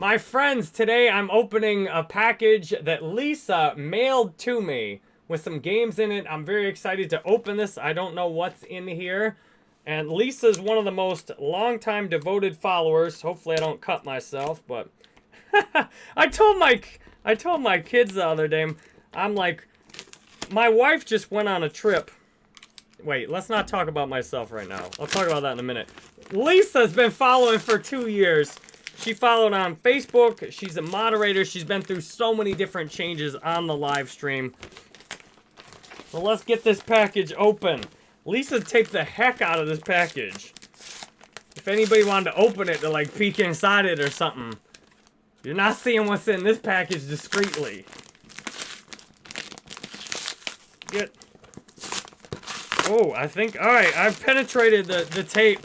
My friends, today I'm opening a package that Lisa mailed to me with some games in it. I'm very excited to open this. I don't know what's in here. And Lisa's one of the most longtime devoted followers. Hopefully I don't cut myself, but I told my I told my kids the other day, I'm like, my wife just went on a trip. Wait, let's not talk about myself right now. I'll talk about that in a minute. Lisa's been following for two years. She followed on Facebook. She's a moderator. She's been through so many different changes on the live stream. So let's get this package open. Lisa taped the heck out of this package. If anybody wanted to open it to like peek inside it or something. You're not seeing what's in this package discreetly. Get. Oh, I think, all right, I've penetrated the, the tape.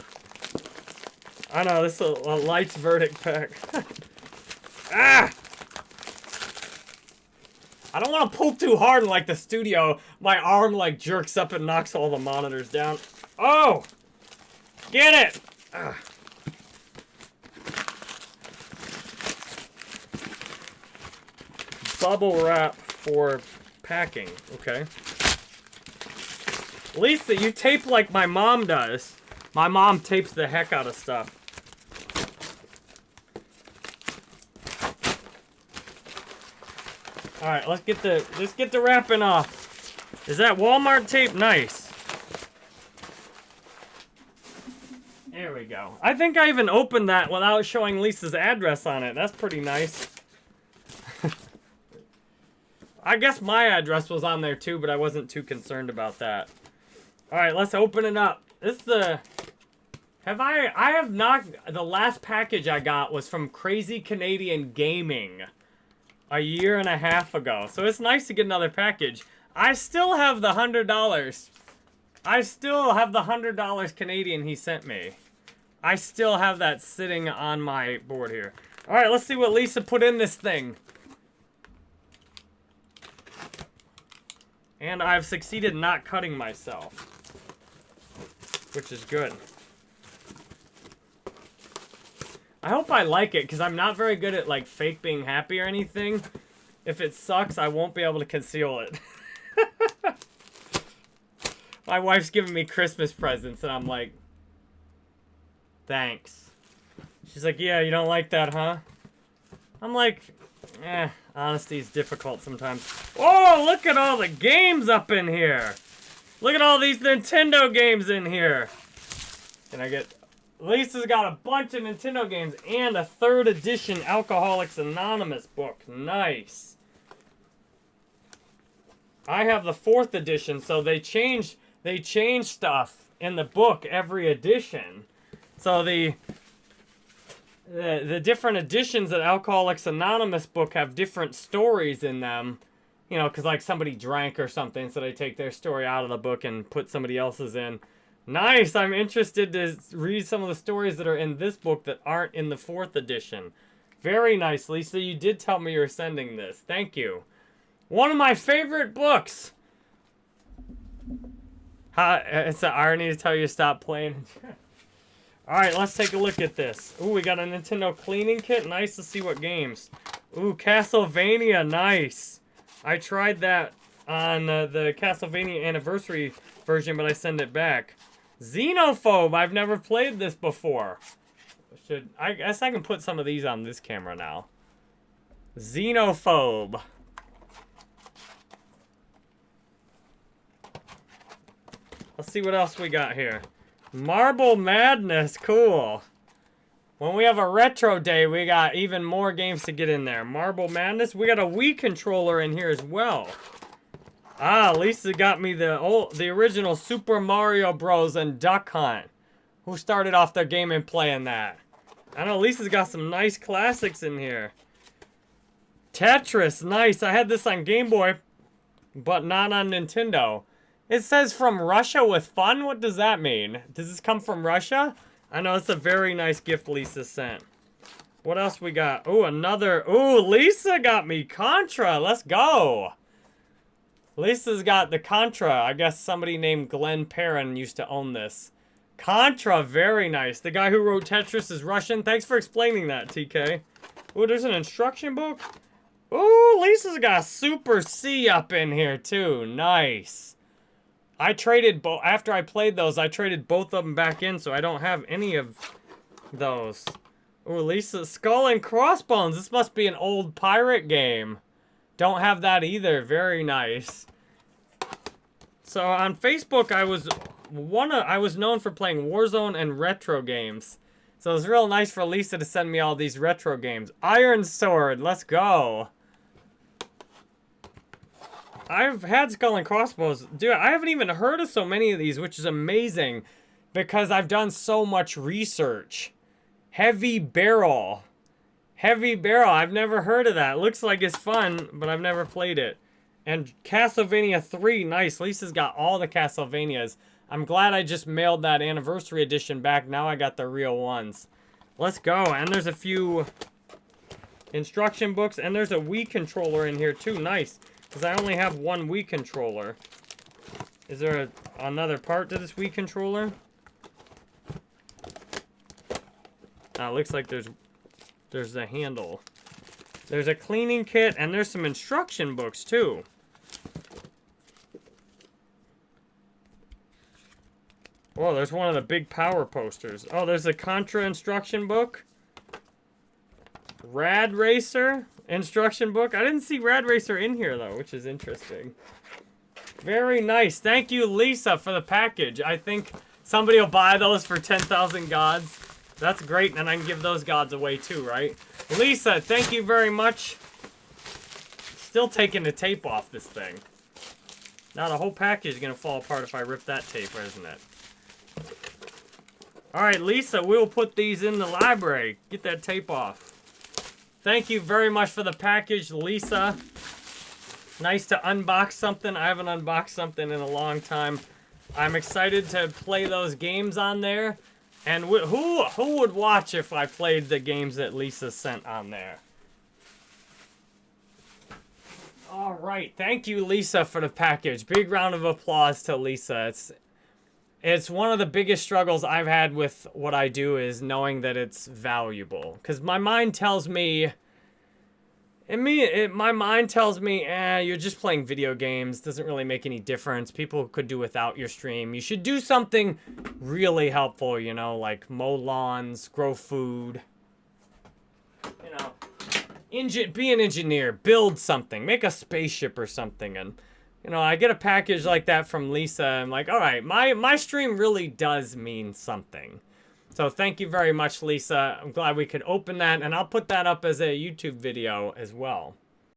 I know, this is a, a Lights verdict pack. ah! I don't want to pull too hard in, like, the studio. My arm, like, jerks up and knocks all the monitors down. Oh! Get it! Ah. Bubble wrap for packing. Okay. Lisa, you tape like my mom does. My mom tapes the heck out of stuff. All right, let's get the let's get the wrapping off. Is that Walmart tape? Nice. There we go. I think I even opened that without showing Lisa's address on it. That's pretty nice. I guess my address was on there too, but I wasn't too concerned about that. All right, let's open it up. This is the... Have I... I have not... The last package I got was from Crazy Canadian Gaming a year and a half ago. So it's nice to get another package. I still have the $100. I still have the $100 Canadian he sent me. I still have that sitting on my board here. All right, let's see what Lisa put in this thing. And I've succeeded not cutting myself. Which is good. I hope I like it, because I'm not very good at, like, fake being happy or anything. If it sucks, I won't be able to conceal it. My wife's giving me Christmas presents, and I'm like, thanks. She's like, yeah, you don't like that, huh? I'm like, eh, honesty is difficult sometimes. Oh, look at all the games up in here. Look at all these Nintendo games in here. Can I get Lisa's got a bunch of Nintendo games and a third edition Alcoholics Anonymous book. Nice. I have the fourth edition, so they change they change stuff in the book every edition. So the the, the different editions of Alcoholics Anonymous book have different stories in them. You know, because like somebody drank or something, so they take their story out of the book and put somebody else's in. Nice! I'm interested to read some of the stories that are in this book that aren't in the fourth edition. Very nice, Lisa. You did tell me you're sending this. Thank you. One of my favorite books! Ha, it's an irony to tell you to stop playing. Alright, let's take a look at this. Ooh, we got a Nintendo cleaning kit. Nice to see what games. Ooh, Castlevania. Nice. I tried that on uh, the Castlevania Anniversary version, but I send it back. Xenophobe. I've never played this before. Should I guess I can put some of these on this camera now. Xenophobe. Let's see what else we got here. Marble Madness. Cool. When we have a retro day, we got even more games to get in there. Marble Madness. We got a Wii controller in here as well. Ah, Lisa got me the old, the original Super Mario Bros. and Duck Hunt. Who started off their game and playing that? I know Lisa's got some nice classics in here. Tetris, nice. I had this on Game Boy, but not on Nintendo. It says from Russia with fun? What does that mean? Does this come from Russia? I know it's a very nice gift Lisa sent. What else we got? Oh, another. Oh, Lisa got me Contra. Let's go. Lisa's got the Contra. I guess somebody named Glenn Perrin used to own this. Contra, very nice. The guy who wrote Tetris is Russian. Thanks for explaining that, TK. Ooh, there's an instruction book. Ooh, Lisa's got Super C up in here too. Nice. I traded both after I played those. I traded both of them back in, so I don't have any of those. Ooh, Lisa's Skull and Crossbones. This must be an old pirate game. Don't have that either. Very nice. So on Facebook, I was one. Of, I was known for playing Warzone and retro games. So it was real nice for Lisa to send me all these retro games. Iron Sword, let's go. I've had Skull and Crossbows. Dude, I haven't even heard of so many of these, which is amazing. Because I've done so much research. Heavy Barrel. Heavy Barrel, I've never heard of that. Looks like it's fun, but I've never played it. And Castlevania 3, nice. Lisa's got all the Castlevanias. I'm glad I just mailed that anniversary edition back. Now I got the real ones. Let's go. And there's a few instruction books. And there's a Wii controller in here too. Nice. Because I only have one Wii controller. Is there a, another part to this Wii controller? Ah, looks like there's there's a handle. There's a cleaning kit, and there's some instruction books, too. Oh, there's one of the big power posters. Oh, there's a Contra instruction book. Rad Racer instruction book. I didn't see Rad Racer in here, though, which is interesting. Very nice. Thank you, Lisa, for the package. I think somebody will buy those for 10,000 gods. That's great, and I can give those gods away, too, right? Lisa, thank you very much. Still taking the tape off this thing. Now the whole package is going to fall apart if I rip that tape, isn't it? Alright, Lisa, we'll put these in the library. Get that tape off. Thank you very much for the package, Lisa. Nice to unbox something. I haven't unboxed something in a long time. I'm excited to play those games on there. And who who would watch if I played the games that Lisa sent on there? All right, thank you, Lisa, for the package. Big round of applause to Lisa. It's it's one of the biggest struggles I've had with what I do is knowing that it's valuable. Because my mind tells me... And me, it, my mind tells me, eh, you're just playing video games. Doesn't really make any difference. People could do without your stream. You should do something really helpful, you know, like mow lawns, grow food. You know, engine, be an engineer, build something, make a spaceship or something. And you know, I get a package like that from Lisa. I'm like, all right, my, my stream really does mean something. So thank you very much, Lisa. I'm glad we could open that, and I'll put that up as a YouTube video as well.